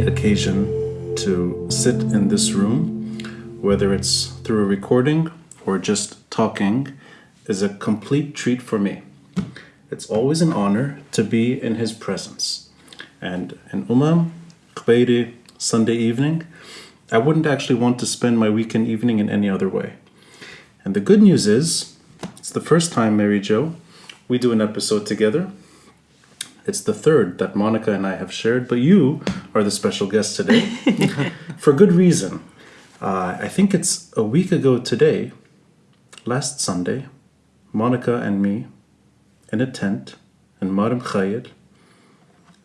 occasion to sit in this room, whether it's through a recording or just talking, is a complete treat for me. It's always an honor to be in his presence. And in Umam, Khbeiri, Sunday evening, I wouldn't actually want to spend my weekend evening in any other way. And the good news is, it's the first time, Mary Jo, we do an episode together. It's the third that Monica and I have shared, but you are the special guest today for good reason. Uh, I think it's a week ago today, last Sunday, Monica and me in a tent in Mar Mikhael.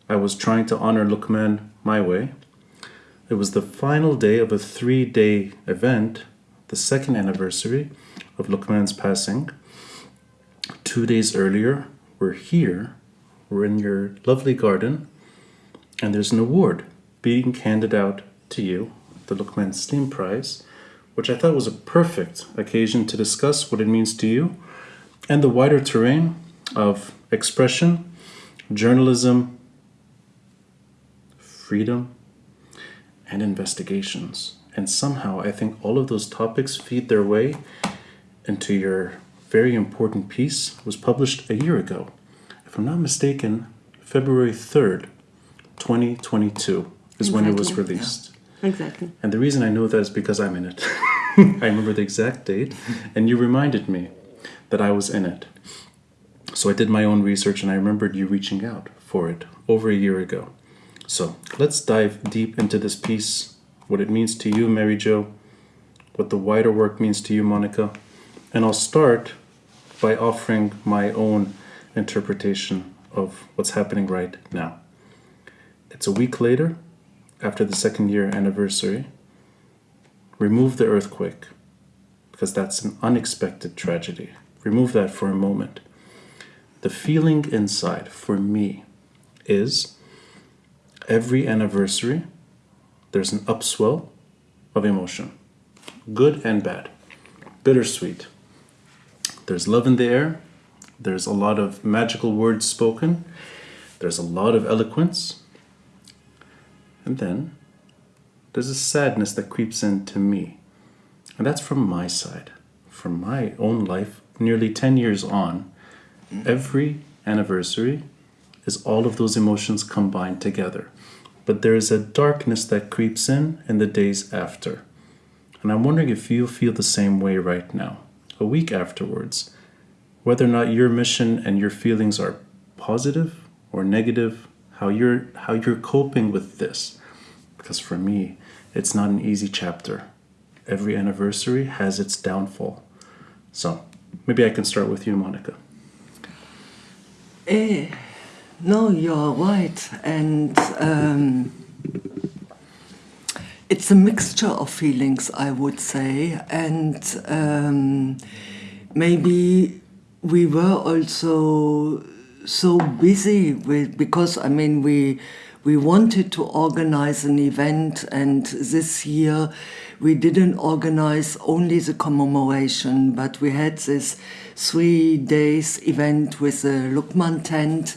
I was trying to honor Lukman my way. It was the final day of a three day event, the second anniversary of Lukman's passing. Two days earlier, we're here, we're in your lovely garden, and there's an award being handed out to you, the Lukman Slim Prize, which I thought was a perfect occasion to discuss what it means to you and the wider terrain of expression, journalism, freedom, and investigations. And somehow I think all of those topics feed their way into your very important piece was published a year ago. If I'm not mistaken, February 3rd, 2022 is when it was Exactly, released. Exactly. And the reason I know that is because I'm in it. I remember the exact date, and you reminded me that I was in it. So I did my own research, and I remembered you reaching out for it over a year ago. So let's dive deep into this piece, what it means to you, Mary Jo, what the wider work means to you, Monica. And I'll start by offering my own interpretation of what's happening right now. It's a week later, after the second year anniversary. Remove the earthquake, because that's an unexpected tragedy. Remove that for a moment. The feeling inside for me is every anniversary, there's an upswell of emotion, good and bad, bittersweet. There's love in the air, there's a lot of magical words spoken, there's a lot of eloquence, and then there's a sadness that creeps into me. And that's from my side, from my own life, nearly 10 years on. Every anniversary is all of those emotions combined together. But there is a darkness that creeps in in the days after. And I'm wondering if you feel the same way right now, a week afterwards, whether or not your mission and your feelings are positive or negative, how you're how you're coping with this. Because for me, it's not an easy chapter. Every anniversary has its downfall. So maybe I can start with you, Monica. Eh, no, you're right. And um, it's a mixture of feelings, I would say. And um, maybe we were also so busy with, because I mean, we, we wanted to organize an event, and this year we didn't organize only the commemoration, but we had this three days event with the Lukman tent,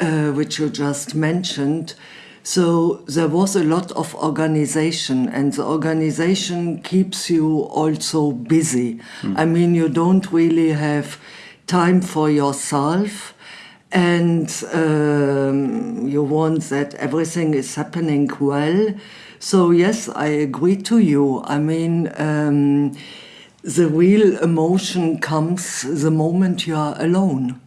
uh, which you just mentioned. So there was a lot of organization, and the organization keeps you also busy. I mean, you don't really have time for yourself, and um, you want that everything is happening well. So, yes, I agree to you. I mean, um, the real emotion comes the moment you are alone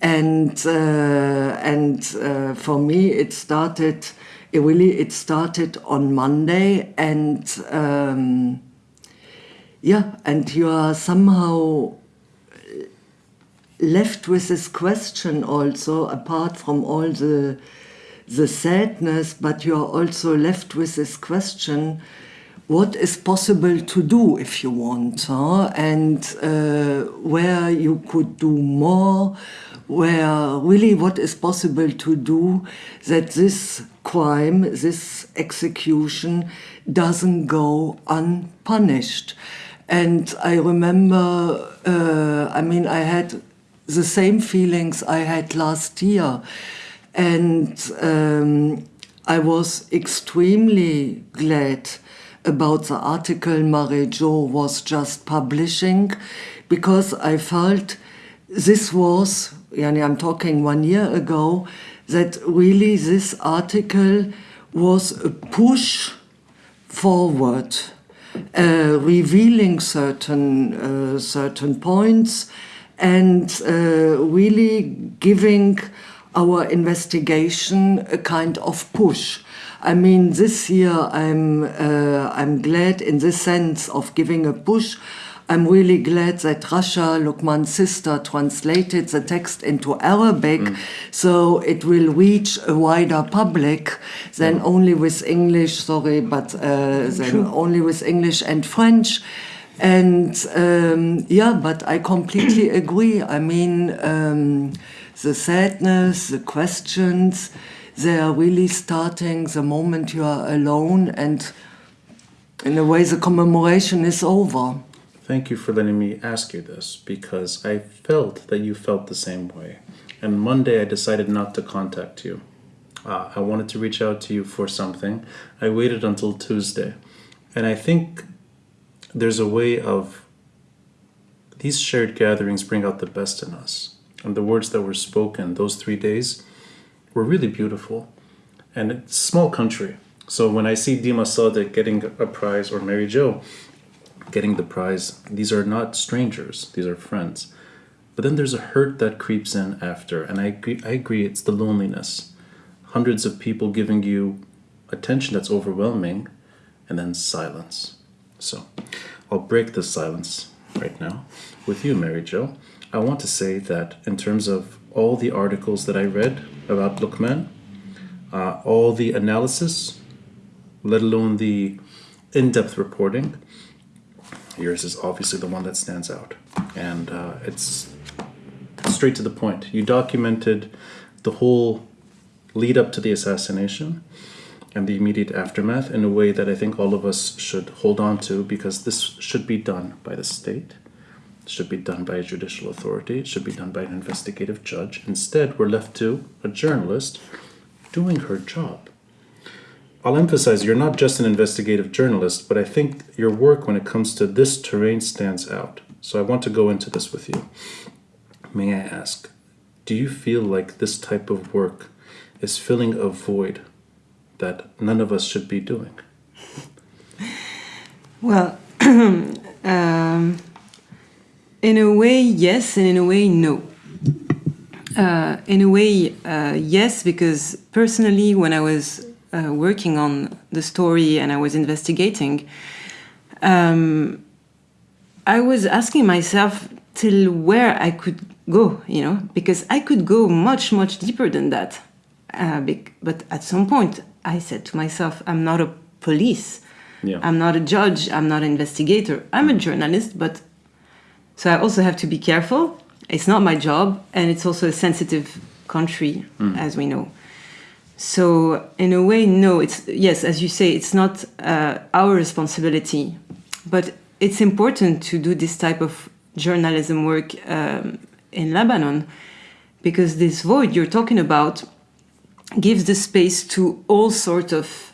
and uh, and uh, for me it started it really it started on Monday and um, yeah and you are somehow left with this question also apart from all the the sadness but you are also left with this question what is possible to do if you want huh? and uh, where you could do more where really what is possible to do that this crime this execution doesn't go unpunished and i remember uh, i mean i had the same feelings i had last year. And um, I was extremely glad about the article Marie-Jo was just publishing because I felt this was, yani I'm talking one year ago, that really this article was a push forward, uh, revealing certain uh, certain points and uh, really giving our investigation a kind of push. I mean, this year I'm uh, I'm glad in the sense of giving a push. I'm really glad that Rasha, Lukman's sister, translated the text into Arabic, mm. so it will reach a wider public than only with English. Sorry, but uh, than only with English and French. And um, yeah, but I completely agree. I mean, um, the sadness, the questions, they are really starting the moment you are alone, and in a way, the commemoration is over. Thank you for letting me ask you this because I felt that you felt the same way. And Monday, I decided not to contact you. Uh, I wanted to reach out to you for something. I waited until Tuesday. And I think there's a way of these shared gatherings bring out the best in us. And the words that were spoken those three days were really beautiful. And it's a small country. So when I see Dima Sadek getting a prize or Mary Jo getting the prize, these are not strangers, these are friends. But then there's a hurt that creeps in after, and I agree, I agree it's the loneliness. Hundreds of people giving you attention that's overwhelming, and then silence. So, I'll break the silence right now with you, Mary Jo. I want to say that in terms of all the articles that I read about Lukman, uh, all the analysis, let alone the in depth reporting, yours is obviously the one that stands out. And uh, it's straight to the point. You documented the whole lead up to the assassination and the immediate aftermath in a way that I think all of us should hold on to because this should be done by the state, it should be done by a judicial authority, it should be done by an investigative judge. Instead, we're left to a journalist doing her job. I'll emphasize you're not just an investigative journalist, but I think your work when it comes to this terrain stands out. So I want to go into this with you. May I ask, do you feel like this type of work is filling a void that none of us should be doing? Well, um, in a way, yes, and in a way, no. Uh, in a way, uh, yes, because personally, when I was uh, working on the story and I was investigating, um, I was asking myself till where I could go, you know, because I could go much, much deeper than that. Uh, but at some point, I said to myself, I'm not a police. Yeah. I'm not a judge. I'm not an investigator. I'm a journalist, but so I also have to be careful. It's not my job, and it's also a sensitive country, mm. as we know. So in a way, no. It's yes, as you say, it's not uh, our responsibility, but it's important to do this type of journalism work um, in Lebanon because this void you're talking about gives the space to all sort of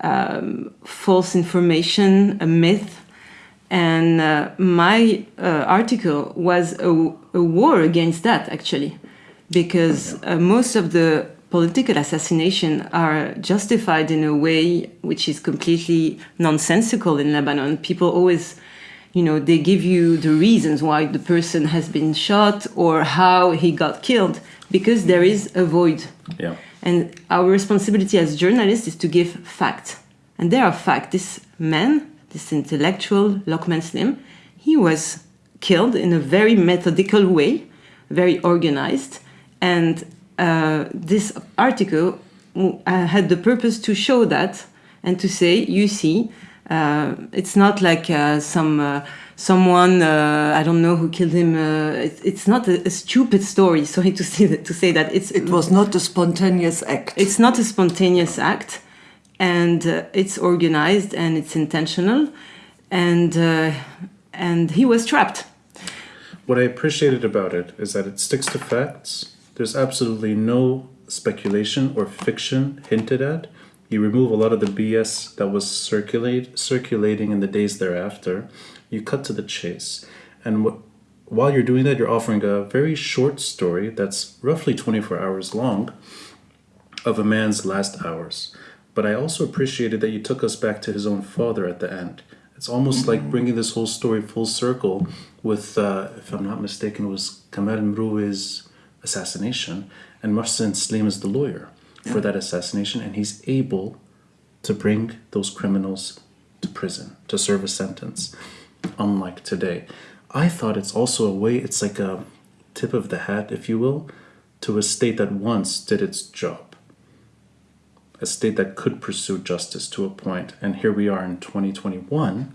um, false information, a myth. And uh, my uh, article was a, a, war against that, actually, because uh, most of the political assassination are justified in a way which is completely nonsensical in Lebanon. People always, you know, they give you the reasons why the person has been shot or how he got killed because there is a void. Yeah. And our responsibility as journalists is to give facts. And there are facts. This man, this intellectual, Lokman Slim, he was killed in a very methodical way, very organized. And uh, this article uh, had the purpose to show that and to say, you see, uh, it's not like uh, some uh, someone uh, I don't know who killed him. Uh, it, it's not a, a, stupid story. Sorry to say that, to say that it's it was not a spontaneous act. It's not a spontaneous act, and uh, it's organized and it's intentional, and uh, and he was trapped. What I appreciated about it is that it sticks to facts. There's absolutely no speculation or fiction hinted at. You remove a lot of the BS that was circulate circulating in the days thereafter. You cut to the chase, and what, while you're doing that, you're offering a very short story that's roughly 24 hours long of a man's last hours. But I also appreciated that you took us back to his own father at the end. It's almost like bringing this whole story full circle with, uh, if I'm not mistaken, it was Kamal Mroue's assassination, and Mohsen Slim is the lawyer for that assassination, and he's able to bring those criminals to prison to serve a sentence, unlike today. I thought it's also a way, it's like a tip of the hat, if you will, to a state that once did its job a state that could pursue justice to a point. And here we are in 2021,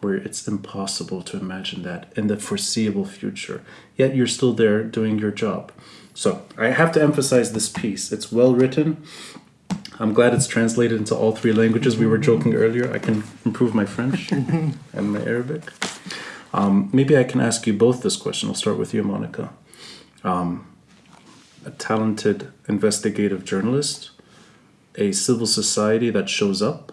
where it's impossible to imagine that in the foreseeable future. Yet you're still there doing your job. So I have to emphasize this piece. It's well written. I'm glad it's translated into all three languages. We were joking earlier. I can improve my French and my Arabic. Um, maybe I can ask you both this question. I'll start with you, Monica. Um, a talented investigative journalist a civil society that shows up,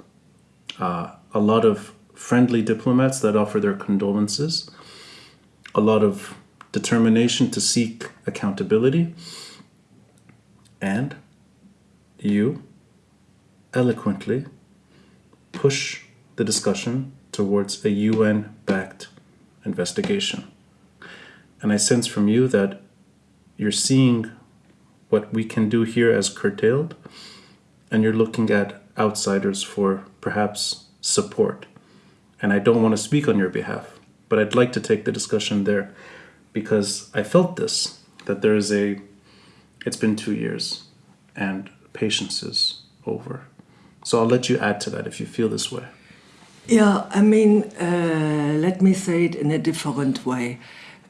uh, a lot of friendly diplomats that offer their condolences, a lot of determination to seek accountability, and you eloquently push the discussion towards a UN backed investigation. And I sense from you that you're seeing what we can do here as curtailed and you're looking at outsiders for perhaps support. And I don't want to speak on your behalf, but I'd like to take the discussion there because I felt this that there is a, it's been two years and patience is over. So I'll let you add to that if you feel this way. Yeah, I mean, uh, let me say it in a different way.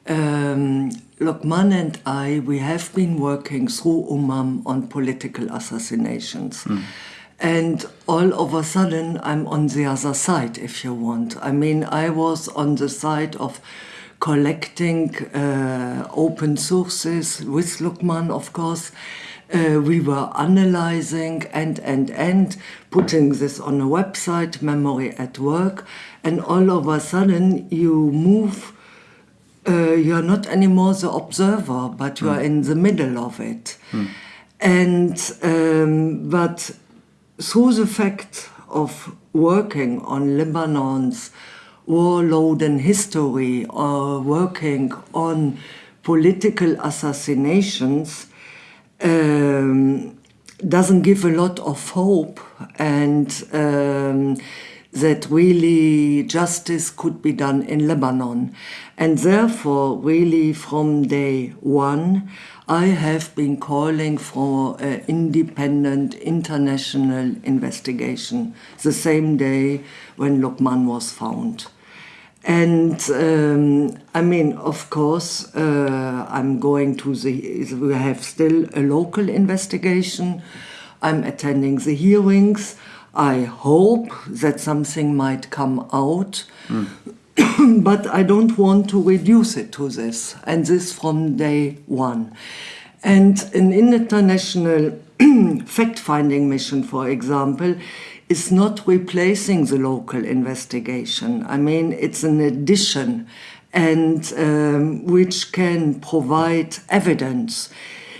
Um, Lokman and I, we have been working through UMAM on political assassinations. Mm. And all of a sudden, I'm on the other side, if you want. I mean, I was on the side of collecting uh, open sources with Lukman, of course. Uh, we were analyzing and, and, and putting this on a website, Memory at Work. And all of a sudden, you move uh, you're not anymore the observer, but you are in the middle of it. Mm. And um, but through the fact of working on Lebanon's war-laden history or working on political assassinations um, doesn't give a lot of hope and um, that really justice could be done in Lebanon. And therefore, really from day one, I have been calling for an independent international investigation the same day when Lokman was found. And um, I mean, of course, uh, I'm going to the, we have still a local investigation. I'm attending the hearings. I hope that something might come out. Mm. but I don't want to reduce it to this, and this from day one. And an international fact-finding mission, for example, is not replacing the local investigation. I mean, it's an addition and um, which can provide evidence.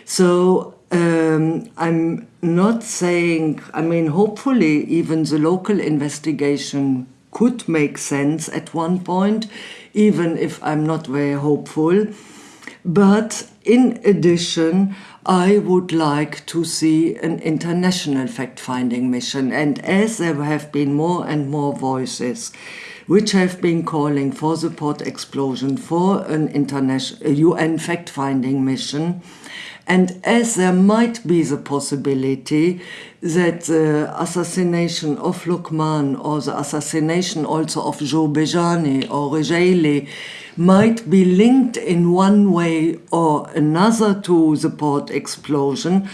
So um, I'm not saying, I mean, hopefully even the local investigation could make sense at one point, even if I'm not very hopeful. But in addition, I would like to see an international fact-finding mission. And as there have been more and more voices which have been calling for the port explosion, for an international UN fact-finding mission, and as there might be the possibility that the assassination of Lukman or the assassination also of Joe Bejani or Rejaili might be linked in one way or another to the port explosion,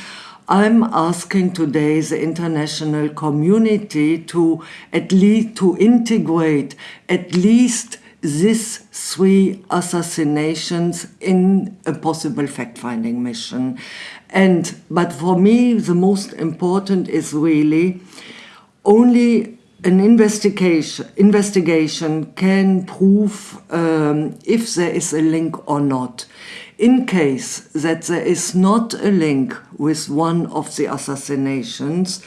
I'm asking today the international community to at least to integrate at least these three assassinations in a possible fact-finding mission. And but for me, the most important is really only an investigation investigation can prove um, if there is a link or not. In case that there is not a link with one of the assassinations,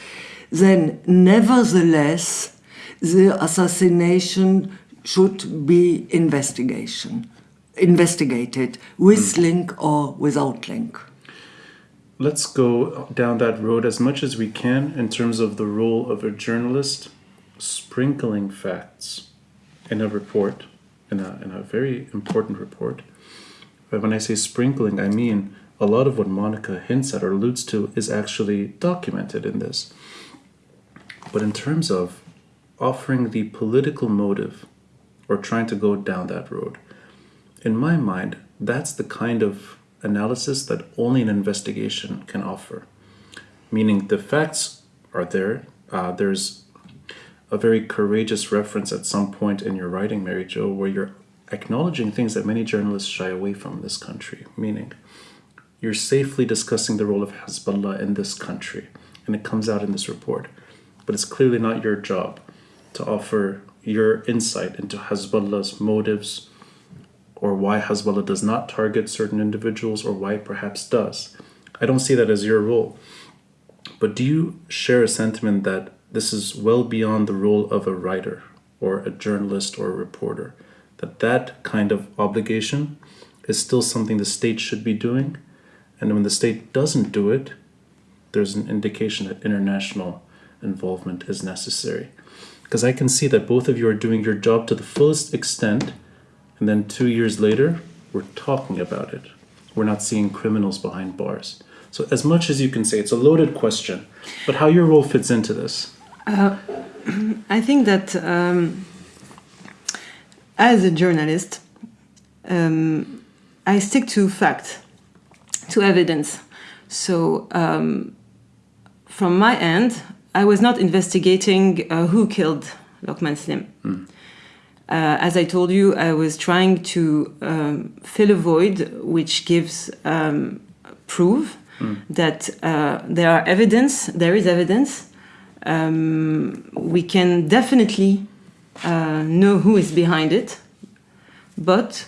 then nevertheless the assassination should be investigation investigated with link or without link. Let's go down that road as much as we can in terms of the role of a journalist sprinkling facts in a report, in a, in a very important report. But when I say sprinkling, I mean a lot of what Monica hints at or alludes to is actually documented in this. But in terms of offering the political motive or trying to go down that road, in my mind, that's the kind of analysis that only an investigation can offer. Meaning the facts are there. Uh, there's a very courageous reference at some point in your writing, Mary Jo, where you're acknowledging things that many journalists shy away from in this country. Meaning, you're safely discussing the role of Hezbollah in this country, and it comes out in this report. But it's clearly not your job to offer your insight into Hezbollah's motives or why Hezbollah does not target certain individuals or why it perhaps does. I don't see that as your role. But do you share a sentiment that this is well beyond the role of a writer or a journalist or a reporter? That that kind of obligation is still something the state should be doing? And when the state doesn't do it, there's an indication that international involvement is necessary. Because I can see that both of you are doing your job to the fullest extent and then two years later, we're talking about it. We're not seeing criminals behind bars. So, as much as you can say, it's a loaded question, but how your role fits into this? Uh, I think that um, as a journalist, um, I stick to fact, to evidence. So, um, from my end, I was not investigating uh, who killed Lokman Slim. Mm. Uh, as I told you, I was trying to um, fill a void which gives um, proof mm. that uh, there are evidence, there is evidence. Um, we can definitely uh, know who is behind it, but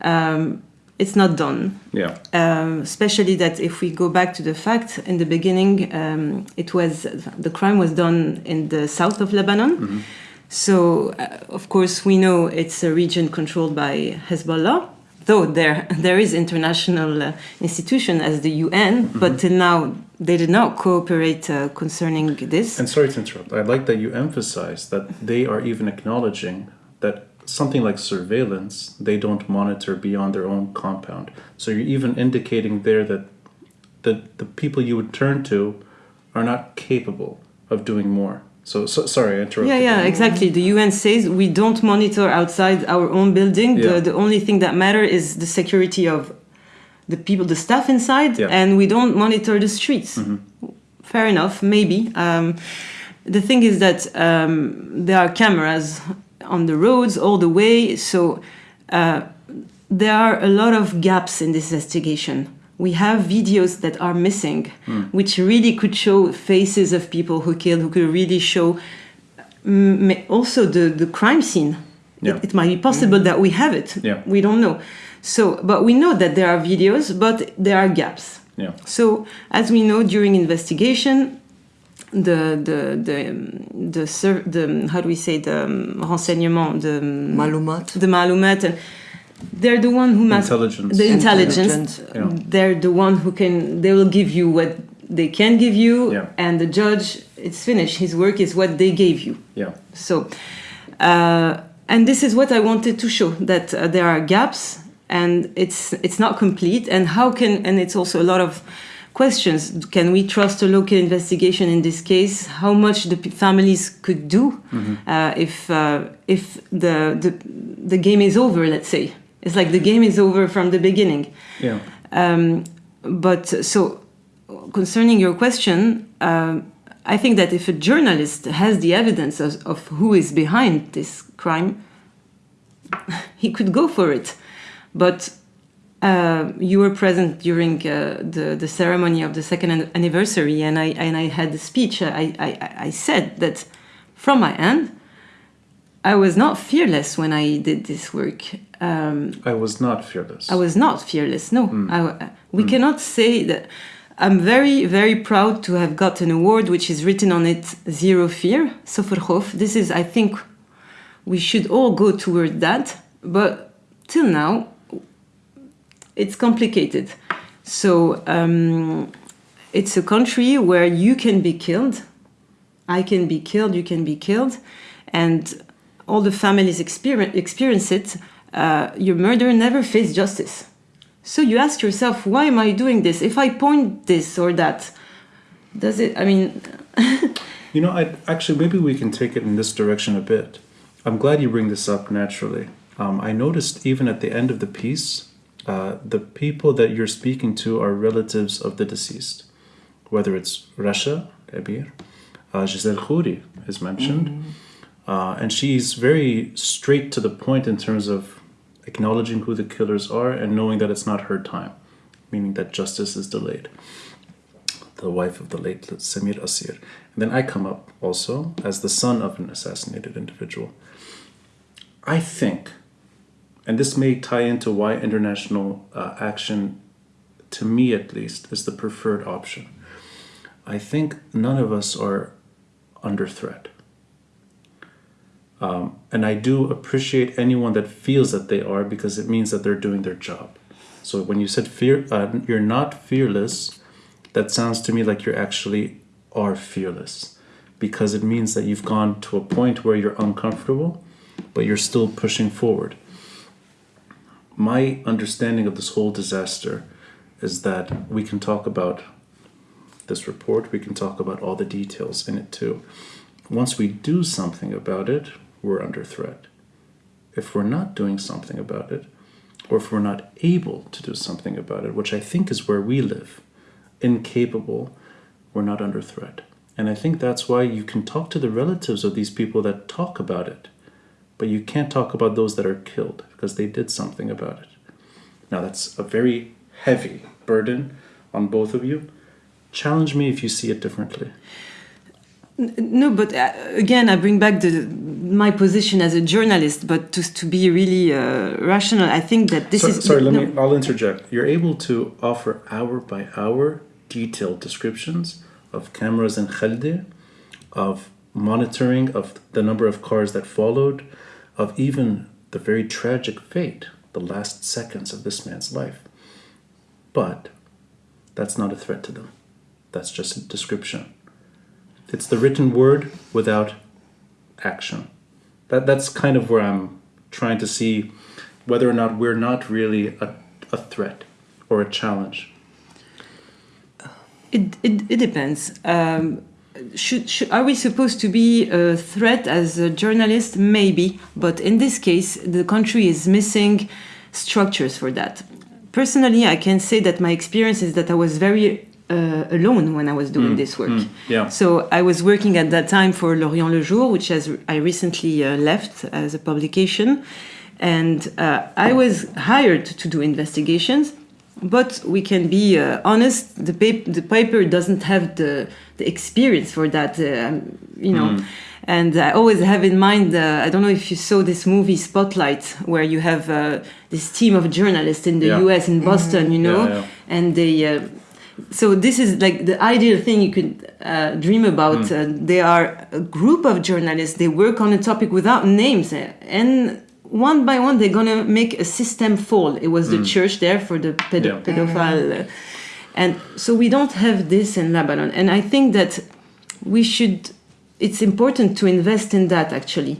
um, it's not done. Yeah. Um, especially that if we go back to the fact in the beginning, um, it was the crime was done in the south of Lebanon. Mm -hmm so, uh, of course, we know it's a region controlled by Hezbollah, though there there is international uh, institution as the UN, mm -hmm. but till now they did not cooperate uh, concerning this. And sorry to interrupt. I like that you emphasize that they are even acknowledging that something like surveillance they don't monitor beyond their own compound. So you're even indicating there that the the people you would turn to are not capable of doing more. So, so sorry, I interrupted. Yeah, yeah, exactly. The UN says we don't monitor outside our own building. Yeah. The, the only thing that matters is the security of the people, the staff inside, yeah. and we don't monitor the streets. Mm-hmm. Fair enough, maybe. Um, the thing is that um, there are cameras on the roads all the way, so uh, there are a lot of gaps in this investigation we have videos that are missing, mm. which really could show faces of people who killed, who could really show mm, also the, the crime scene. Yeah. It, it, might be possible mm. that we have it. Yeah. We don't know. So, but we know that there are videos, but there are gaps. Yeah. So, as we know during investigation, the the the the, the how do we say the um, renseignement the um, malumat the malumat and they're the one who must intelligence. the intelligence, Yeah. they're the one who can they will give you what they can give you yeah. and the judge it's finished his work is what they gave you yeah so uh, and this is what i wanted to show that uh, there are gaps and it's it's not complete and how can and it's also a lot of questions can we trust a local investigation in this case how much the families could do mm-hmm. uh, if uh, if the, the the game is over let's say it's like the game is over from the beginning. Yeah. Um, but so, concerning your question, uh, I think that if a journalist has the evidence of, of, who is behind this crime, he could go for it. But uh, you were present during uh, the, the ceremony of the second anniversary, and I, and I had the speech. I, I, I said that from my end, I was not fearless when I did this work. Um, I was not fearless. I was not fearless. No, I, we cannot say that. I'm very, very proud to have got an award which is written on it Zero Fear, Soferhof. This is, I think, we should all go toward that. But till now, it's complicated. So um, it's a country where you can be killed, I can be killed, you can be killed, and all the families experience, experience it. Uh, your murderer never faced justice. So you ask yourself, why am I doing this? If I point this or that, does it? I mean, You know, I actually maybe we can take it in this direction a bit. I'm glad you bring this up naturally. Um, I noticed even at the end of the piece, uh, the people that you're speaking to are relatives of the deceased, whether it's Rasha Kabir, uh, Giselle Khouri is mentioned, uh, and she's very straight to the point in terms of acknowledging who the killers are and knowing that it's not her time, meaning that justice is delayed the wife of the late Samir Kassir. And then I come up also as the son of an assassinated individual. I think, and this may tie into why international uh, action, to me at least, is the preferred option. I think none of us are under threat. Um, and I do appreciate anyone that feels that they are because it means that they're doing their job. So when you said fear, uh, you're not fearless, that sounds to me like you actually are fearless because it means that you've gone to a point where you're uncomfortable, but you're still pushing forward. My understanding of this whole disaster is that we can talk about this report, we can talk about all the details in it too. Once we do something about it, we're under threat. If we're not doing something about it, or if we're not able to do something about it, which I think is where we live, incapable, we're not under threat. And I think that's why you can talk to the relatives of these people that talk about it, but you can't talk about those that are killed because they did something about it. Now, that's a very heavy burden on both of you. Challenge me if you see it differently. no, but uh, again, I bring back the my position as a journalist, but to, to be really uh, rational, I think that this So- is sorry, let no, me. I'll interject. You're able to offer hour by hour detailed descriptions of cameras in Khalde, of monitoring of the number of cars that followed, of even the very tragic fate, the last seconds of this man's life. But that's not a threat to them. That's just a description. It's the written word without action. That that's kind of where I'm trying to see whether or not we're not really a, a threat or a challenge. It, it, it depends. Um, should, should, are we supposed to be a threat as a journalist? Maybe, but in this case, the country is missing structures for that. Personally, I can say that my experience is that I was very uh, alone when I was doing this work. yeah. So I was working at that time for L'Orient Le Jour, which has I recently uh, left as a publication, and uh, I was hired to do investigations. But we can be uh, honest. The paper, the paper doesn't have the the experience for that. Uh, you know. And I always have in mind, uh, I don't know if you saw this movie Spotlight, where you have uh, this team of journalists in the Yeah. US, in Boston, you know, Yeah, yeah. and they. Uh, so this is like the ideal thing you could uh, dream about. Uh, they are a group of journalists. They work on a topic without names, uh, and one by one they're gonna make a system fall. It was the church there for the pedo- Yeah. pedophile, uh, and so we don't have this in Lebanon. And I think that we should. It's important to invest in that actually.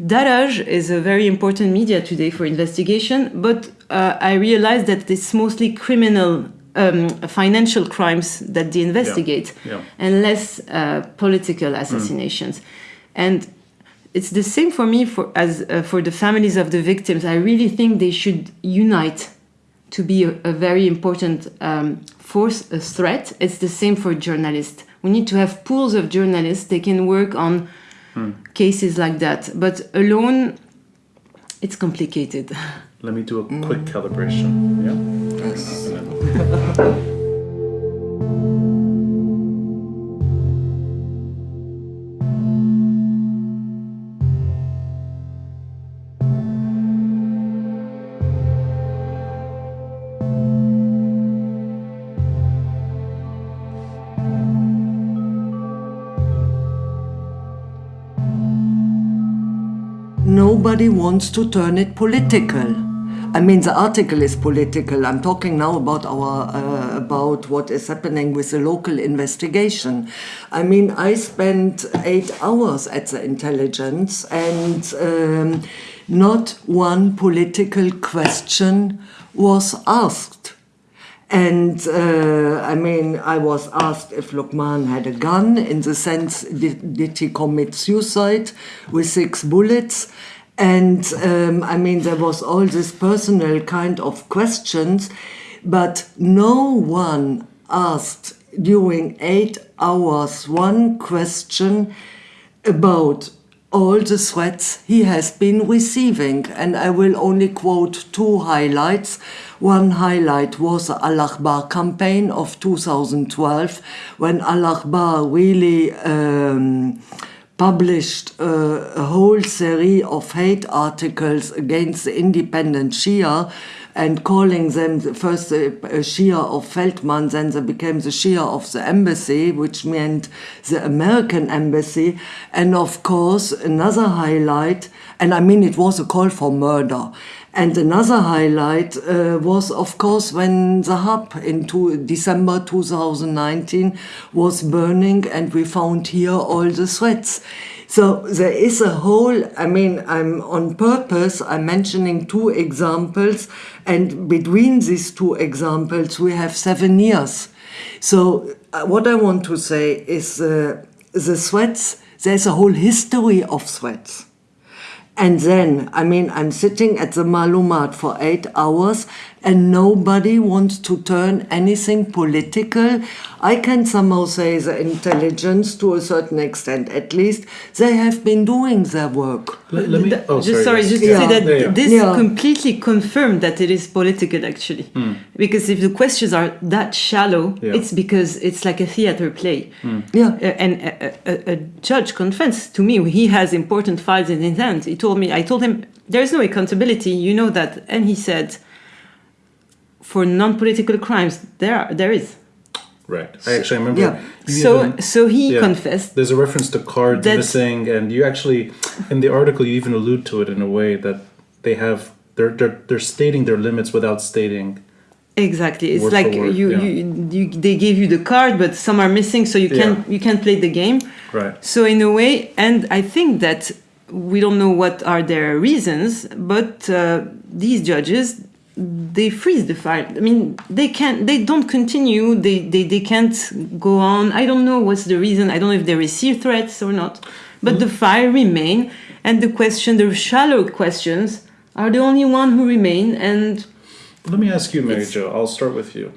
Daraj is a very important media today for investigation, but uh, I realize that it's mostly criminal, um, financial crimes that they investigate, Yeah. and less uh, political assassinations. And it's the same for me for as uh, for the families of the victims. I really think they should unite to be a, a very important um, force, a threat. It's the same for journalists. We need to have pools of journalists. They can work on cases like that. But alone, It's complicated. Let me do a quick calibration. Yeah. Yes. Nobody wants to turn it political. I mean, the article is political. I'm talking now about our uh, about what is happening with the local investigation. I mean, I spent eight hours at the intelligence, and um, not one political question was asked. And uh, I mean, I was asked if Lukman had a gun, in the sense, did, did he commit suicide with six bullets? And um, I mean, there was all this personal kind of questions, but no one asked during eight hours one question about all the threats he has been receiving. And I will only quote two highlights. One highlight was the Al Akhbar campaign of 2012, when Al Akhbar really um, published uh, a whole series of hate articles against the independent Shia and calling them the first the Shia of Feltman, then they became the Shia of the embassy, which meant the American embassy. And of course, another highlight, and I mean it was a call for murder. And another highlight uh, was, of course, when the hub in two, December 2019 was burning and we found here all the threats. So there is a whole, I mean, I'm on purpose, I'm mentioning two examples, and between these two examples, we have seven years. So uh, what I want to say is uh, the threats, there's a whole history of threats. And then, I mean, I'm sitting at the Malumat for eight hours and nobody wants to turn anything political. I can somehow say the intelligence to a certain extent, at least, they have been doing their work. Let, let me. Th- Oh, just sorry, yes. just Yeah. to say that Yeah, yeah. this Yeah. completely confirmed that it is political actually. Because if the questions are that shallow, Yeah. it's because it's like a theater play. Yeah. Uh, and a, a, a judge confessed to me he has important files in his hands. He told me, I told him, there is no accountability, you know that. And he said, for non-political crimes, there are, there is. Right. I actually remember. yeah. So even- so he yeah. confessed. There's a reference to cards That's- missing, and you actually, in the article, you even allude to it in a way that they have. They're they're, they're stating their limits without stating. Exactly. It's Word like word, you, yeah. you, you, they gave you the card, but some are missing, so you can't Yeah. you can't play the game. Right. So in a way, and I think that we don't know what are their reasons, but uh, these judges they freeze the file. I mean, they can't, they don't continue. They, they they can't go on. I don't know what's the reason. I don't know if they receive threats or not, but the file remain, and the question, the shallow questions, are the only one who remain. And Let me ask you, Mary Jo. I'll start with you.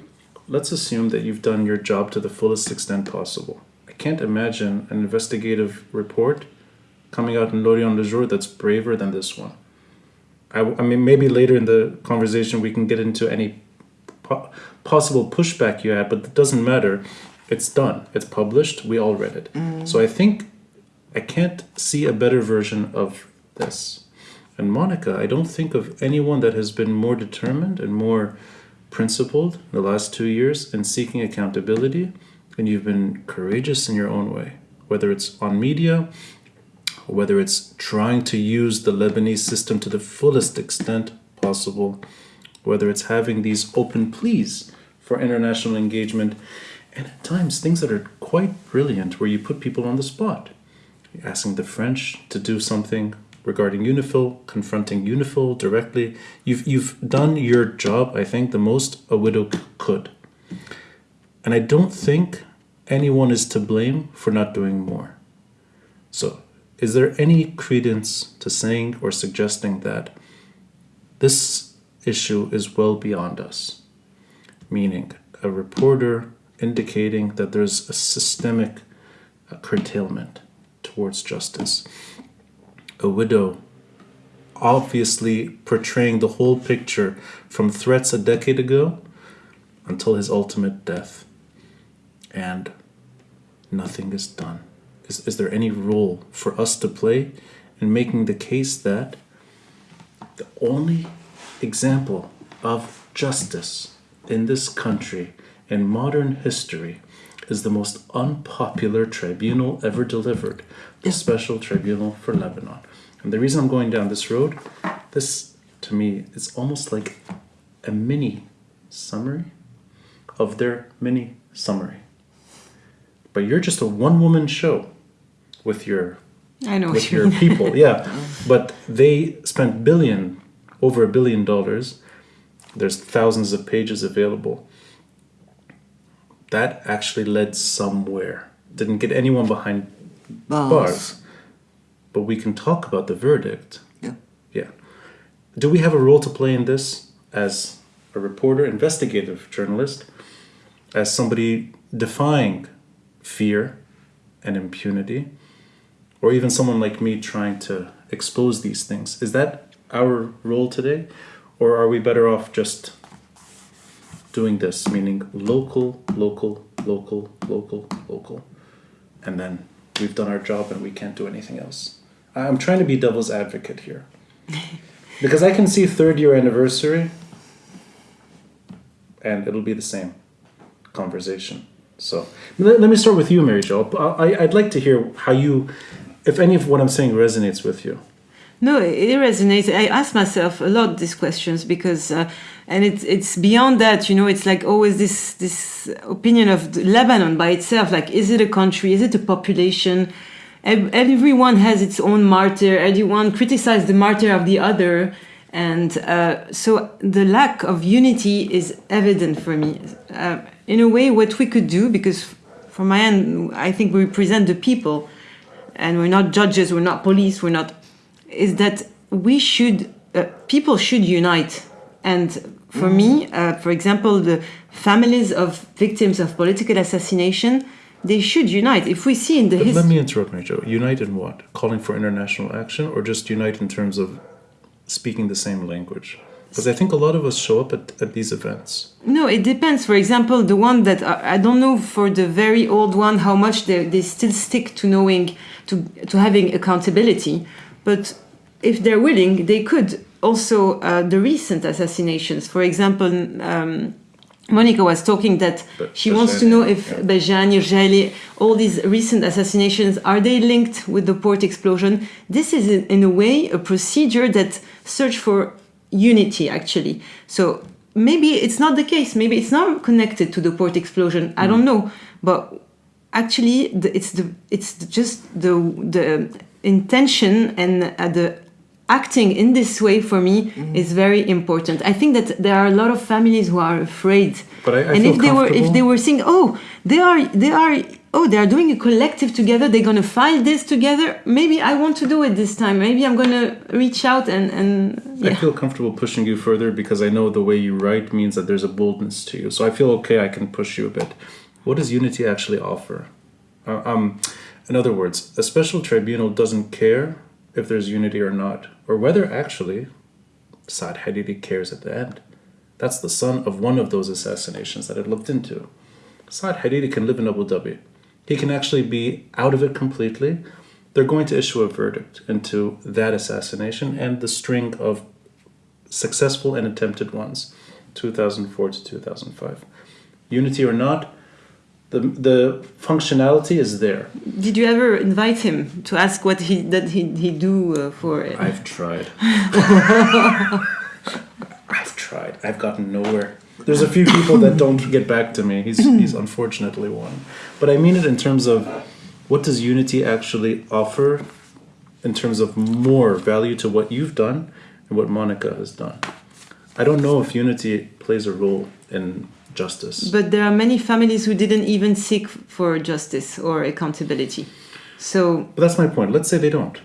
Let's assume that you've done your job to the fullest extent possible. I can't imagine an investigative report coming out in L'Orient Le Jour that's braver than this one. I, I mean, maybe later in the conversation we can get into any po- possible pushback you had, but it doesn't matter. It's done. It's published. We all read it. Mm. So I think I can't see a better version of this. And Monica, I don't think of anyone that has been more determined and more principled in the last two years in seeking accountability. And you've been courageous in your own way, whether it's on media, or whether it's trying to use the Lebanese system to the fullest extent possible, whether it's having these open pleas for international engagement, and at times things that are quite brilliant where you put people on the spot. Asking the French to do something regarding UNIFIL, confronting UNIFIL directly. You've, you've done your job, I think, the most a widow could. And I don't think anyone is to blame for not doing more. So, is there any credence to saying or suggesting that this issue is well beyond us? Meaning, a reporter indicating that there's a systemic uh, curtailment towards justice, a widow obviously portraying the whole picture from threats a decade ago until his ultimate death. And nothing is done. Is, is there any role for us to play in making the case that the only example of justice in this country in modern history is the most unpopular tribunal ever delivered the Special Tribunal for Lebanon. And the reason I'm going down this road, this to me is almost like a mini summary of their mini summary. But you're just a one woman show with your I know with your mean. people. Yeah. But they spent billion over a billion dollars. There's thousands of pages available. That actually led somewhere. Didn't get anyone behind Bars. bars. But we can talk about the verdict. Yeah. Yeah. Do we have a role to play in this as a reporter, investigative journalist, as somebody defying fear and impunity, or even someone like me trying to expose these things? Is that our role today? Or are we better off just doing this, meaning local, local, local, local, local, and then we've done our job and we can't do anything else? I'm trying to be devil's advocate here. Because I can see third year anniversary and it'll be the same conversation. So let, me start with you, Mary Jo. I'd like to hear how you, if any of what I'm saying resonates with you. No, it resonates. I ask myself a lot these questions because, uh, and it's it's beyond that. You know, it's like always this this opinion of Lebanon by itself. Like, is it a country? Is it a population? Everyone has its own martyr. Everyone criticizes the martyr of the other, and uh, so the lack of unity is evident for me. Uh, in a way, what we could do, because from my end, I think we represent the people, and we're not judges, we're not police, we're not is that we should uh, people should unite and for me uh, for example the families of victims of political assassination they should unite if we see in the But let me interrupt, Jo. Unite in what? Calling for international action or just unite in terms of speaking the same language? Because I think a lot of us show up at, at these events. no it depends for example the one that uh, i don't know for the very old one how much they, they still stick to knowing to, to having accountability but if they're willing they could also uh, the recent assassinations for example um, Monica was talking that Be- she wants to know if yeah. Bejani, Jaili, all these recent assassinations, are they linked with the port explosion? This is in, in a way a procedure that search for unity actually. So maybe it's not the case. Maybe it's not connected to the port explosion. I don't know, but actually the, it's the it's the, just the the intention and uh, the acting in this way for me is very important. I think that there are a lot of families who are afraid. But I- I and if they were if they were saying, "Oh, they are they are oh, they are doing a collective together. They're going to file this together. Maybe I want to do it this time. Maybe I'm going to reach out and and yeah. I feel comfortable pushing you further because I know the way you write means that there's a boldness to you. So I feel okay, I can push you a bit. What does unity actually offer? Uh, um, in other words, a special tribunal doesn't care if there's unity or not, or whether actually Saad Hariri cares at the end. That's the son of one of those assassinations that I looked into. Saad Hariri can live in Abu Dhabi. He can actually be out of it completely. They're going to issue a verdict into that assassination and the string of successful and attempted ones, 2004 to 2005. Unity or not, the, the functionality is there. Did you ever invite him to ask what he did he he do uh, for it? I've tried. I've tried. I've gotten nowhere. There's a few people that don't get back to me. He's he's unfortunately one. But I mean it in terms of what does unity actually offer in terms of more value to what you've done and what Monica has done. I don't know if unity plays a role in justice. But there are many families who didn't even seek for justice or accountability. So But that's my point. Let's say they don't.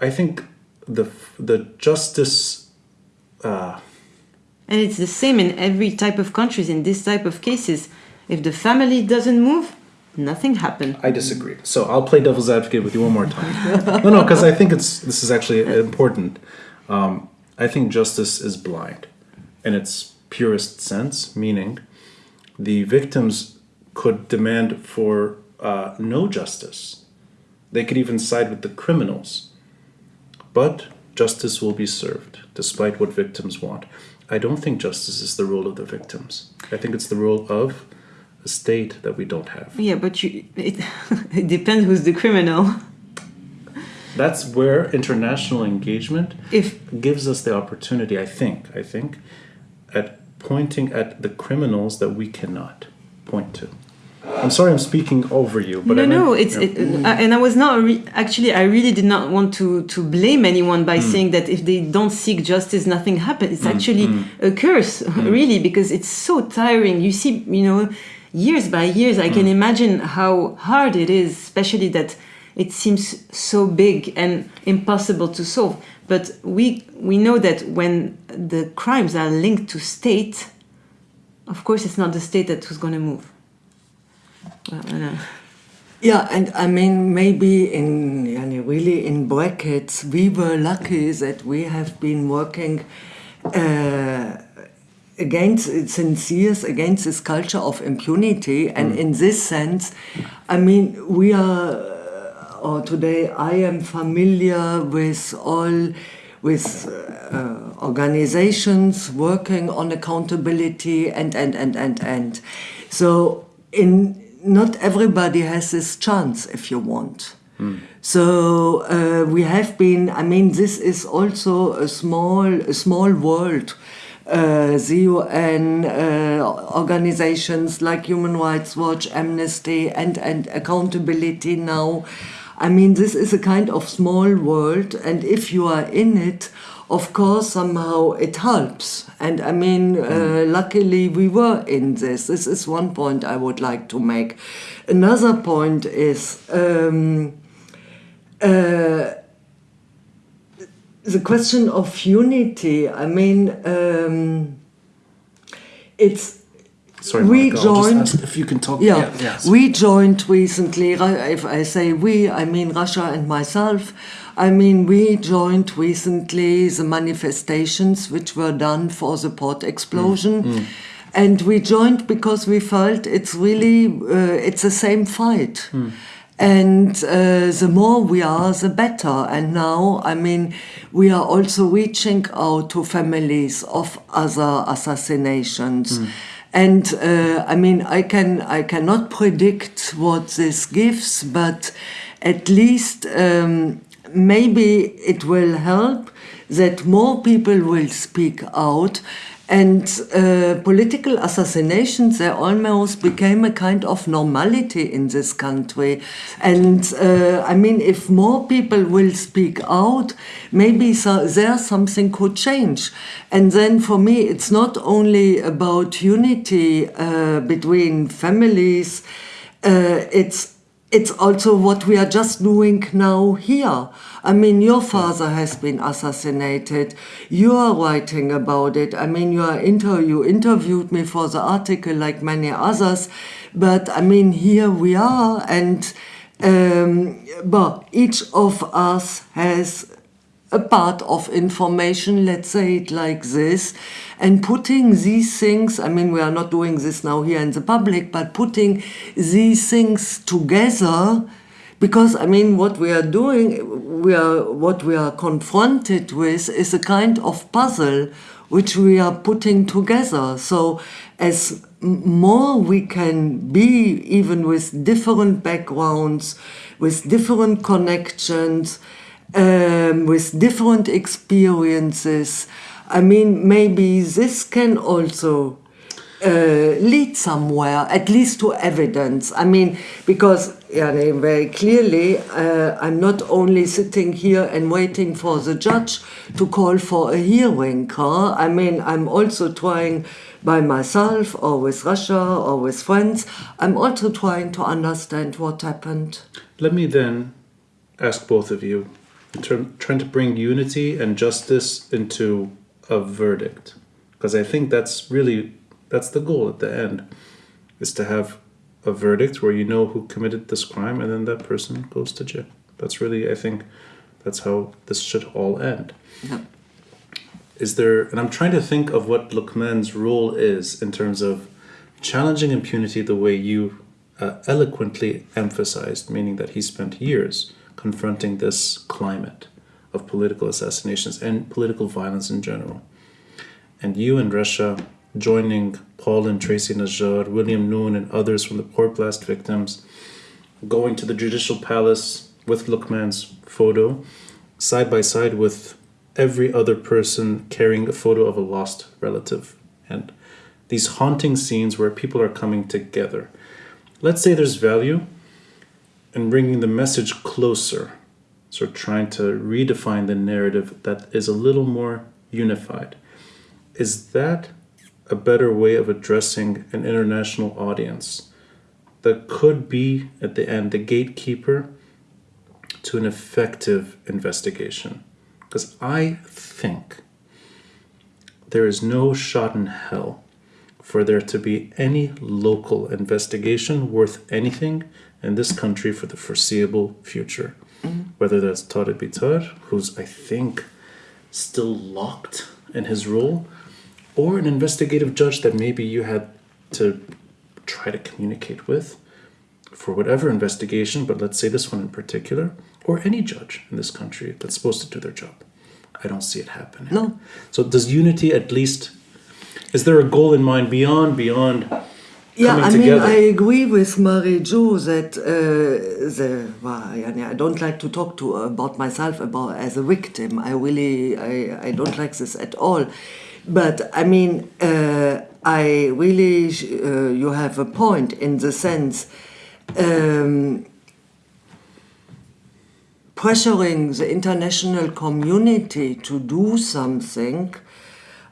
I think the the justice uh, And it's the same in every type of countries. In this type of cases, if the family doesn't move, nothing happened. I disagree. So I'll play devil's advocate with you one more time. no, no, because I think it's this is actually important. Um, I think justice is blind in its purest sense, meaning the victims could demand for uh, no justice. They could even side with the criminals. But justice will be served, despite what victims want. I don't think justice is the role of the victims. I think it's the role of a state that we don't have. Yeah, but you, it, it depends who's the criminal. That's where international engagement If gives us the opportunity, I think, I think, at pointing at the criminals that we cannot point to. I'm sorry I'm speaking over you, but no, I meant- no, it's yeah. it, and I was not re- actually. I really did not want to to blame anyone by hmm. saying that if they don't seek justice, nothing happens. It's hmm, actually hmm. a curse, really, because it's so tiring. You see, you know, years by years, I can imagine how hard it is, especially that it seems so big and impossible to solve. But we we know that when the crimes are linked to state, of course, it's not the state that who's going to move. Well, I. Yeah, and I mean, maybe in really in brackets, we were lucky that we have been working uh, against since years against this culture of impunity, and in this sense, I mean, we are, uh, or today I am familiar with all with uh, organizations working on accountability and and and and and so in not everybody has this chance if you want so uh, we have been i mean this is also a small a small world uh, the UN uh, organizations like Human Rights Watch, Amnesty, and, and accountability now. I mean, this is a kind of small world, and if you are in it, of course, somehow it helps. And I mean, uh, luckily we were in this. This is one point I would like to make. Another point is. Um, uh, the question of unity, I mean, um, it's Sorry, we Monica, joined- if you can talk. yeah, yes. we joined recently. If I say we, I mean Rasha and myself. I mean, we joined recently the manifestations which were done for the port explosion. And we joined because we felt it's really, uh, it's the same fight. And uh, the more we are, the better. And now, I mean, we are also reaching out to families of other assassinations. And uh, I mean, I can I cannot predict what this gives, but at least um, maybe it will help that more people will speak out. And uh, political assassinations, they almost became a kind of normality in this country. And uh, I mean, if more people will speak out, maybe so, there something could change. And then for me, it's not only about unity uh, between families, uh, it's it's also what we are just doing now here. I mean, your father has been assassinated. You are writing about it. I mean, you are inter you interviewed me for the article like many others, but I mean, here we are, and um, but each of us has a part of information, let's say it like this, and putting these things, I mean, we are not doing this now here in the public, but putting these things together, because I mean, what we are doing, we are, what we are confronted with is a kind of puzzle which we are putting together. So, as more we can be, even with different backgrounds, with different connections, um, with different experiences. I mean, maybe this can also uh, lead somewhere, at least to evidence. I mean, because yeah, very clearly, uh, I'm not only sitting here and waiting for the judge to call for a hearing. Huh? I mean, I'm also trying by myself or with Rasha or with friends. I'm also trying to understand what happened. Let me then ask both of you, trying to bring unity and justice into a verdict, because I think that's really that's the goal at the end, is to have a verdict where you know who committed this crime, and then that person goes to jail. That's really, I think, that's how this should all end. Yeah. is there, and I'm trying to think of what Lukman's role is in terms of challenging impunity the way you uh, eloquently emphasized, meaning that he spent years confronting this climate of political assassinations and political violence in general. And you and Rasha joining Paul and Tracy Najjar, William Noun, and others from the port blast victims, going to the judicial palace with Lukman's photo, side by side with every other person carrying a photo of a lost relative. And these haunting scenes where people are coming together. Let's say there's value in bringing the message closer. So, trying to redefine the narrative that is a little more unified. Is that a better way of addressing an international audience that could be, at the end, the gatekeeper to an effective investigation? Because I think there is no shot in hell for there to be any local investigation worth anything in this country for the foreseeable future. Whether that's Tarek Bitar, who's, I think, still locked in his role, or an investigative judge that maybe you had to try to communicate with for whatever investigation, but let's say this one in particular, or any judge in this country that's supposed to do their job. I don't see it happening. No. So does unity at least is there a goal in mind beyond beyond Yeah, I mean, together? I agree with Marie Jo that uh, the well, I I don't like to talk to about myself about as a victim. I really I, I don't like this at all. But I mean, uh, I really uh, you have a point in the sense. Um, pressuring the international community to do something,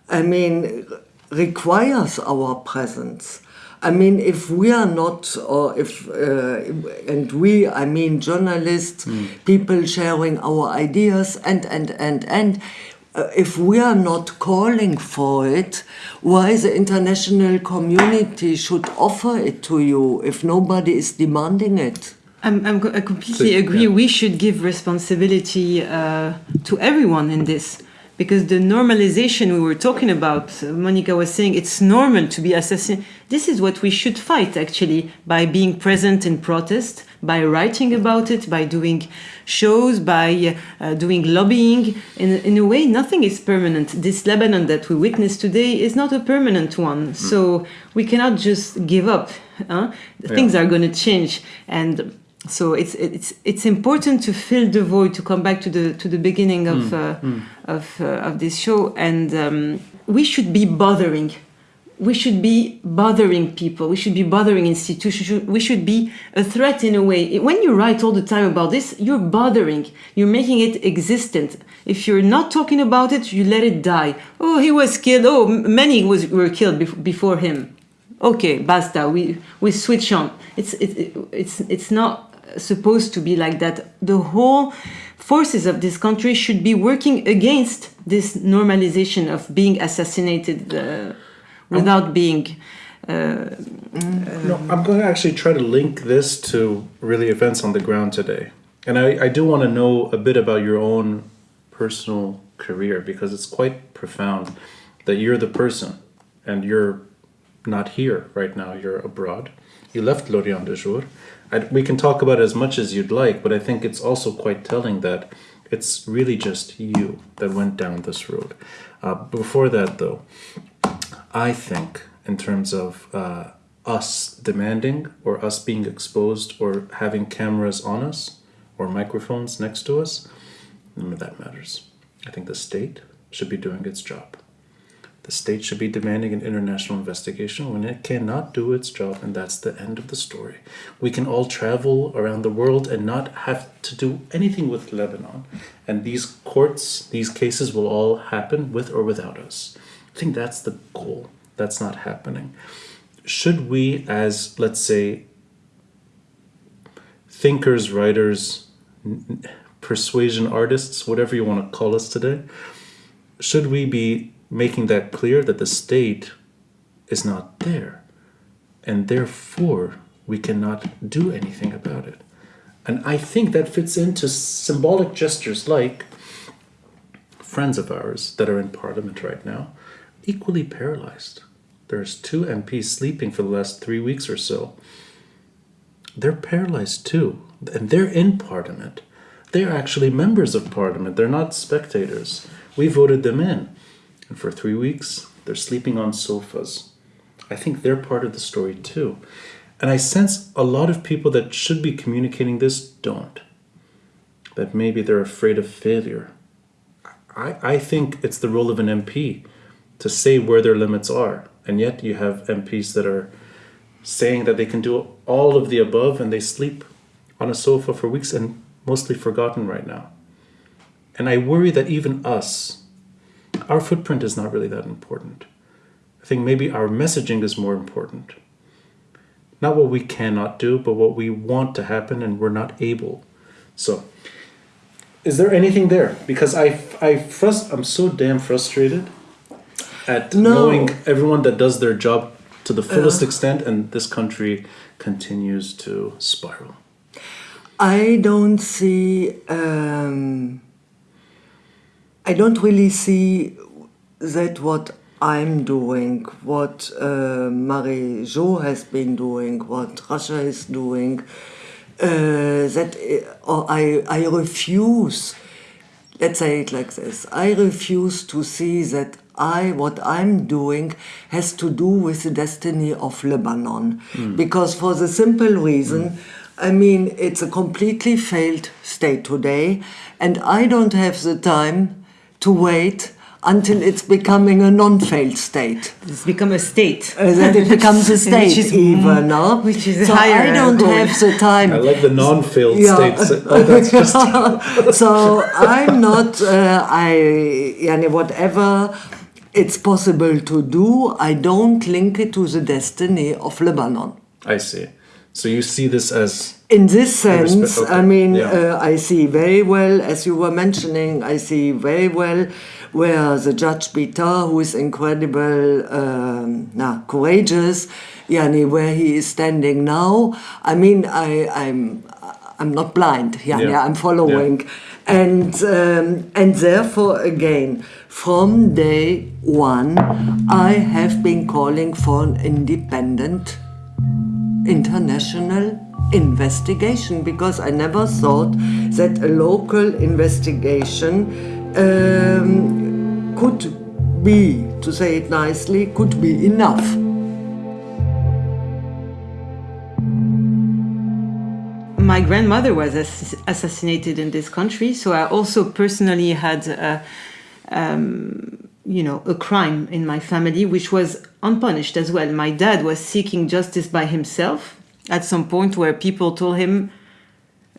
I mean, requires our presence. I mean, if we are not, or if, uh, and we, I mean, journalists, people sharing our ideas, and, and, and, and, uh, if we are not calling for it, why the international community should offer it to you if nobody is demanding it? I'm, I'm, I completely So, agree. yeah. We should give responsibility uh, to everyone in this because the normalization we were talking about, uh, Monica was saying it's normal to be assassinated. This is what we should fight actually by being present in protest, by writing about it, by doing shows, by uh, doing lobbying. In, in a way, nothing is permanent. This Lebanon that we witness today is not a permanent one. So we cannot just give up. Huh? Things are going to change. And so it's it's it's important to fill the void to come back to the to the beginning of uh, of uh, of this show. And um, we should be bothering. We should be bothering people. We should be bothering institutions. We should be a threat in a way. When you write all the time about this you're bothering. You're making it existent. If you're not talking about it you let it die. Oh he was killed. Oh many was were killed bef- before him. Okay basta. We we switch on. It's it, it's it's not supposed to be like that the whole forces of this country should be working against this normalization of being assassinated uh, without being uh, No, I'm going to actually try to link this to really events on the ground today. And I, I do want to know a bit about your own personal career because it's quite profound that you're the person and you're not here right now, you're abroad. You left L'Orient Le Jour. I, we can talk about it as much as you'd like, but I think it's also quite telling that it's really just you that went down this road. Uh, before that, though, I think, in terms of uh, us demanding or us being exposed or having cameras on us or microphones next to us, none of that matters. I think the state should be doing its job. The state should be demanding an international investigation when it cannot do its job, and that's the end of the story. We can all travel around the world and not have to do anything with Lebanon, and these courts, these cases will all happen with or without us. I think that's the goal. That's not happening. Should we, as let's say, thinkers, writers, persuasion artists, whatever you want to call us today, should we be making that clear that the state is not there and therefore we cannot do anything about it? And I think that fits into symbolic gestures like friends of ours that are in parliament right now, equally paralyzed. There's two MPs sleeping for the last three weeks or so. They're paralyzed too, and they're in parliament. They're actually members of parliament. They're not spectators. We voted them in. And for three weeks, they're sleeping on sofas. I think they're part of the story too. And I sense a lot of people that should be communicating this don't. That maybe they're afraid of failure. I, I think it's the role of an MP to say where their limits are. And yet you have MPs that are saying that they can do all of the above and they sleep on a sofa for weeks and mostly forgotten right now. And I worry that even us, our footprint is not really that important. I think maybe our messaging is more important. Not what we cannot do, but what we want to happen and we're not able. So, is there anything there? Because I, I frust- I'm so damn frustrated at No. knowing everyone that does their job to the fullest extent, and this country continues to spiral. I don't see. Um, I don't really see that what I'm doing, what uh, Marie Jo has been doing, what Rasha is doing. Uh, that uh, or I I refuse. Let's say it like this. I refuse to see that I what I'm doing has to do with the destiny of Lebanon, because for the simple reason. I mean, it's a completely failed state today, and I don't have the time to wait until it's becoming a non-failed state. It's become a state. Uh, that it becomes a Which state is- even, no? which is so higher I don't goal. have the time. I like the non-failed Yeah. states. Oh, that's just so I'm not. Uh, I yani whatever it's possible to do. I don't link it to the destiny of Lebanon. I see. So you see this as In this sense, okay, I mean, yeah. uh, I see very well, as you were mentioning, I see very well where the Judge Bitar, who is incredible, um, nah, courageous, yani, where he is standing now. I mean, I, I'm, I'm not blind, yani, Yeah. I'm following. And, um, and therefore, again, from day one, I have been calling for an independent international investigation because I never thought that a local investigation um, could be, to say it nicely, could be enough. my grandmother was ass- assassinated in this country, so I also personally had, uh, um, you know, a crime in my family which was unpunished as well. My dad was seeking justice by himself at some point where people told him,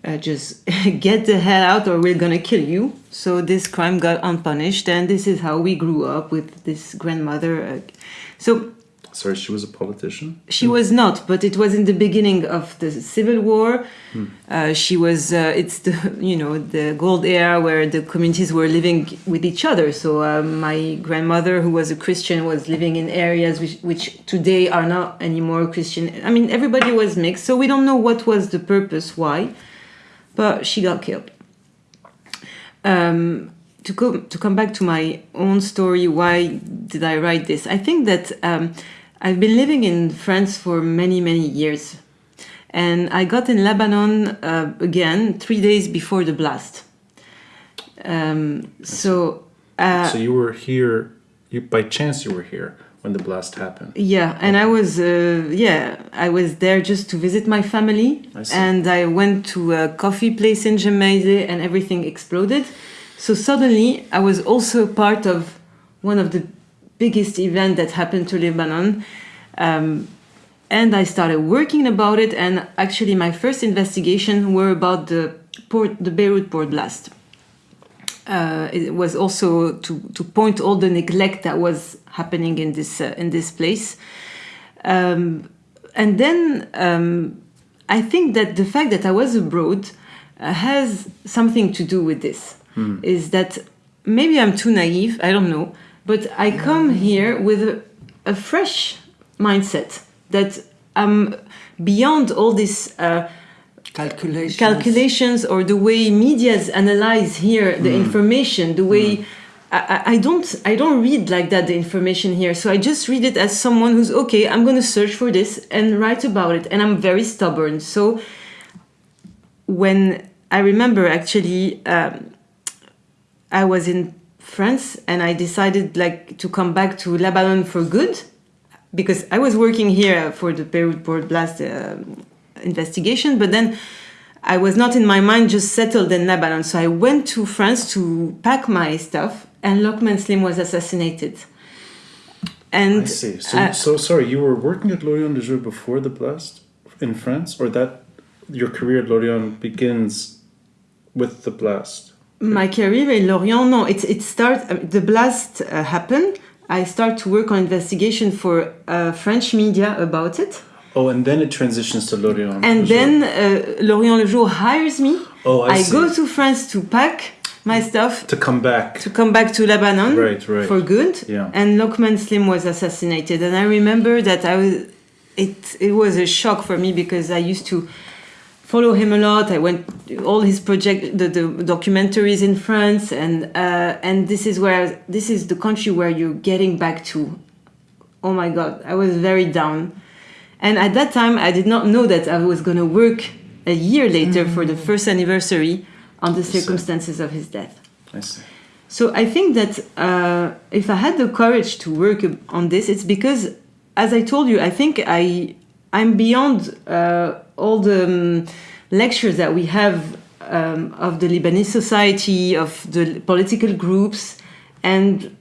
uh, "Just get the hell out, or we're gonna kill you." So this crime got unpunished, and this is how we grew up with this grandmother. Uh, so sorry, she was a politician. she was not, but it was in the beginning of the civil war. Uh, she was. Uh, it's the you know the gold era where the communities were living with each other. So uh, my grandmother, who was a Christian, was living in areas which, which today are not anymore Christian. I mean, everybody was mixed. So we don't know what was the purpose, why, but she got killed. Um, to come to come back to my own story, why did I write this? I think that um, I've been living in France for many many years, and I got in Lebanon uh, again three days before the blast. Um, so. Uh, so you were here. You by chance you were here when the blast happened. yeah, and I was uh, yeah I was there just to visit my family, I see. and I went to a coffee place in Gemmayzeh, and everything exploded. So suddenly I was also part of one of the biggest event that happened to Lebanon, um, and I started working about it. And actually, my first investigation were about the port, the Beirut port blast. Uh, it was also to, to point all the neglect that was happening in this uh, in this place, um, and then um, I think that the fact that I was abroad uh, has something to do with this. Is that maybe I'm too naive? I don't know, but I come here with a, a fresh mindset that I'm beyond all these Uh, Calculations. calculations or the way medias analyze here the information the way I, I don't I don't read like that the information here. So I just read it as someone who's okay. I'm gonna search for this and write about it, and I'm very stubborn. So when I remember actually, um, I was in France and I decided like to come back to Lebanon for good because I was working here for the Beirut Port Blast uh, investigation, but then I was not in my mind just settled in Lebanon. So I went to France to pack my stuff, and Lukman Slim was assassinated. And I see. So, uh, so sorry, you were working at L'Orient Le Jour before the blast in France, or that your career at L'Orient begins with the blast? My career in L'Orient, no, it it start uh, the blast uh, happened. I start to work on investigation for uh, French media about it, Oh, and then it transitions to L'Orient. and then uh, L'Orient Le Jour hires me. Oh, I see. go to France to pack my stuff to come back. to come back to Lebanon Right, right. for good. Yeah. And Lukman Slim was assassinated, and I remember that I was. It it was a shock for me because I used to follow him a lot. I went all his project, the, the documentaries in France, and uh, and this is where this is the country where you're getting back to. Oh my God, I was very down, and at that time I did not know that I was going to work a year later for the first anniversary on the circumstances of his death. I see. So I think that uh, if I had the courage to work on this, it's because, as I told you, I think I I'm beyond uh, all the um, lectures that we have um, of the Lebanese society, of the political groups, and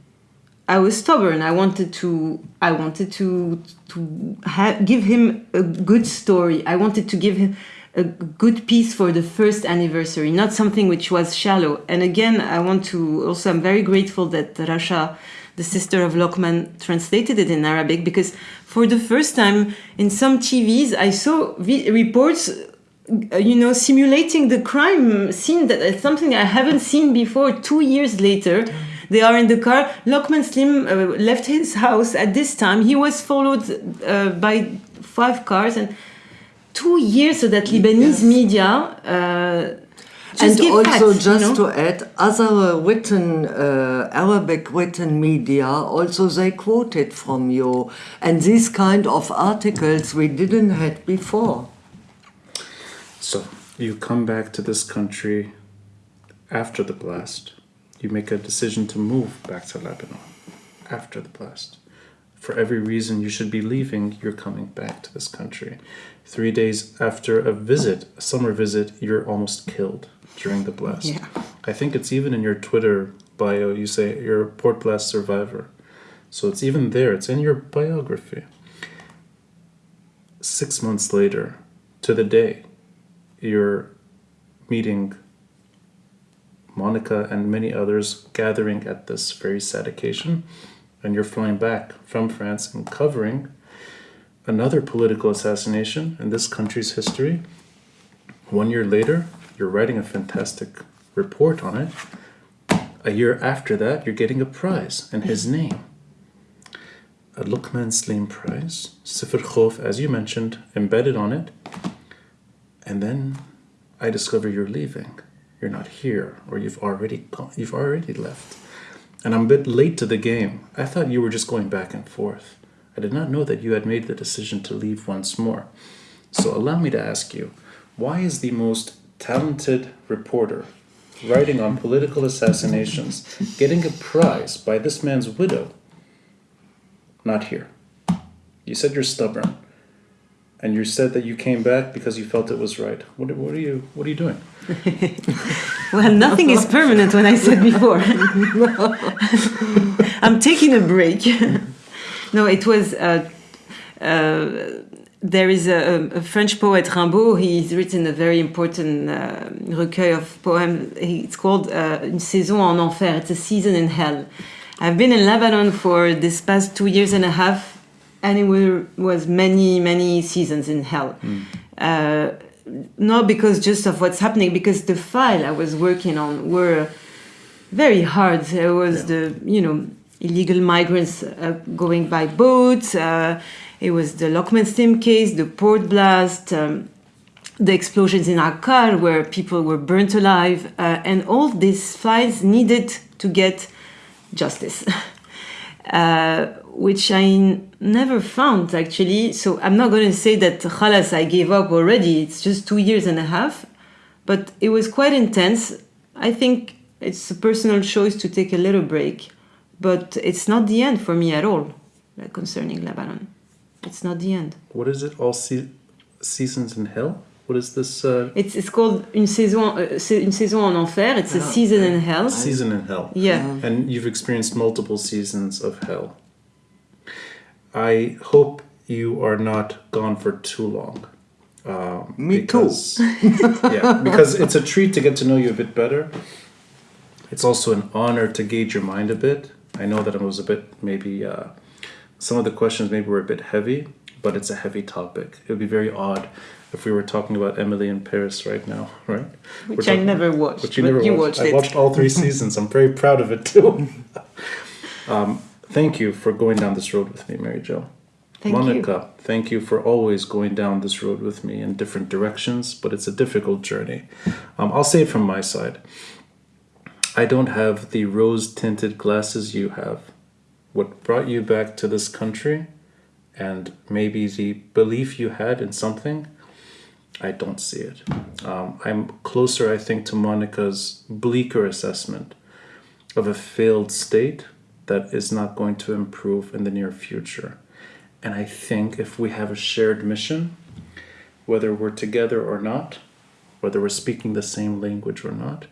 I was stubborn. I wanted to I wanted to to give him a good story. I wanted to give him a good piece for the first anniversary, not something which was shallow. And again, I want to also I'm very grateful that Rasha, the sister of Lukman, translated it in Arabic because for the first time in some TVs I saw reports uh, you know, simulating the crime scene that is something I haven't seen before. Two years later, they are in the car. Lukman Slim uh, left his house at this time. He was followed uh, by five cars, and two years so that Lebanese Yes. media. Uh, just and give also, facts, you just know? to add, other written uh, Arabic written media also they quoted from you, and these kind of articles we didn't had before. So you come back to this country after the blast. You make a decision to move back to Lebanon after the blast. For every reason you should be leaving, you're coming back to this country. Three days after a visit, a summer visit, you're almost killed during the blast. Yeah. I think it's even in your Twitter bio, you say you're a port blast survivor. So it's even there, it's in your biography. Six months later, to the day, you're meeting Monica and many others gathering at this very sad occasion, and you're flying back from France and covering another political assassination in this country's history. One year later, you're writing a fantastic report on it. A year after that, you're getting a prize in his name. A Lukman Slim Prize, Sifr Khof, as you mentioned, embedded on it. And then I discover you're leaving. You're not here, or you've already gone, you've already left. And I'm a bit late to the game. I thought you were just going back and forth. I did not know that you had made the decision to leave once more. So allow me to ask you, why is the most talented reporter writing on political assassinations getting a prize by this man's widow not here? You said you're stubborn. And you said that you came back because you felt it was right. What, what are you what are you doing? Well, nothing is permanent when I said before. I'm taking a break. no, it was. Uh, uh, there is a, a French poet, Rimbaud. He's written a very important uh, recueil of poems. It's called uh, Une saison en enfer. It's a season in hell. I've been in Lebanon for this past two years and a half, and it were, was many, many seasons in hell. Uh, not because just of what's happening, because the file I was working on were very hard. There was the you know illegal migrants uh, going by boats. Uh, it was the Lukman Slim case, the port blast, um, the explosions in Akkar where people were burnt alive, uh, and all these files needed to get justice, uh, which I never found actually. So I'm not going to say that khalas, I gave up already. It's just two years and a half, but it was quite intense. I think it's a personal choice to take a little break, but it's not the end for me at all concerning Lebanon. It's not the end. What is it? All se- seasons in hell? What is this? Uh, It's, it's called une saison, uh, une saison en enfer. It's a Ah, season in hell. season in hell. Yeah. And you've experienced multiple seasons of hell. I hope you are not gone for too long. Um, Me too. because, yeah, because it's a treat to get to know you a bit better. It's also an honor to gauge your mind a bit. I know that it was a bit maybe uh, some of the questions maybe were a bit heavy, but it's a heavy topic. It would be very odd if we were talking about Emily in Paris right now, right? We're Which I never watched. but you but never you watched. watched I watched all three seasons. I'm very proud of it too. um, thank you for going down this road with me, Mary Jo. Thank you. Monica, thank you for always going down this road with me in different directions, but it's a difficult journey. Um, I'll say it from my side. I don't have the rose tinted glasses you have. What brought you back to this country and maybe the belief you had in something, I don't see it. Um, I'm closer, I think, to Monica's bleaker assessment of a failed state that is not going to improve in the near future. And I think if we have a shared mission, whether we're together or not, whether we're speaking the same language or not,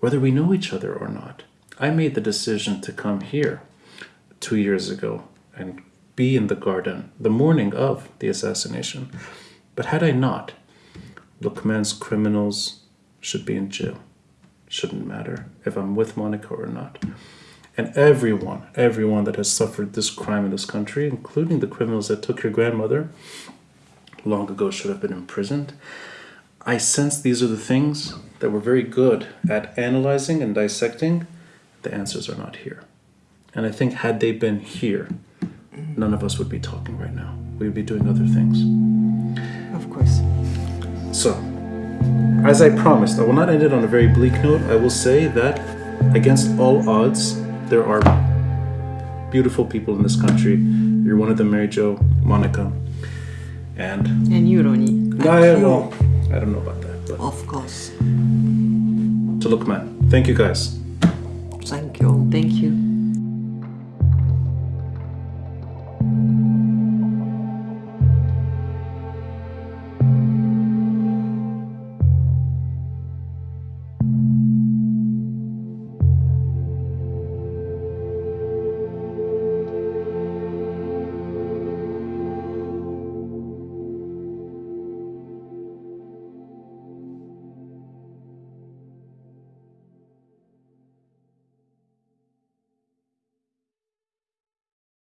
whether we know each other or not, I made the decision to come here two years ago and be in the garden the morning of the assassination. But had I not, Lukman's criminals should be in jail. Shouldn't matter if I'm with Monica or not. And everyone, everyone that has suffered this crime in this country, including the criminals that took your grandmother, long ago should have been imprisoned. I sense these are the things that we're very good at analyzing and dissecting. The answers are not here. And I think, had they been here, none of us would be talking right now. We would be doing other things. Of course. So, as I promised, I will not end it on a very bleak note. I will say that, against all odds, there are beautiful people in this country. You're one of them, Mary Jo, Monica, and and you, Ronnie. No, I don't know. I don't know about that. But. Of course. To Lukman. Thank you, guys. Thank you. Thank you.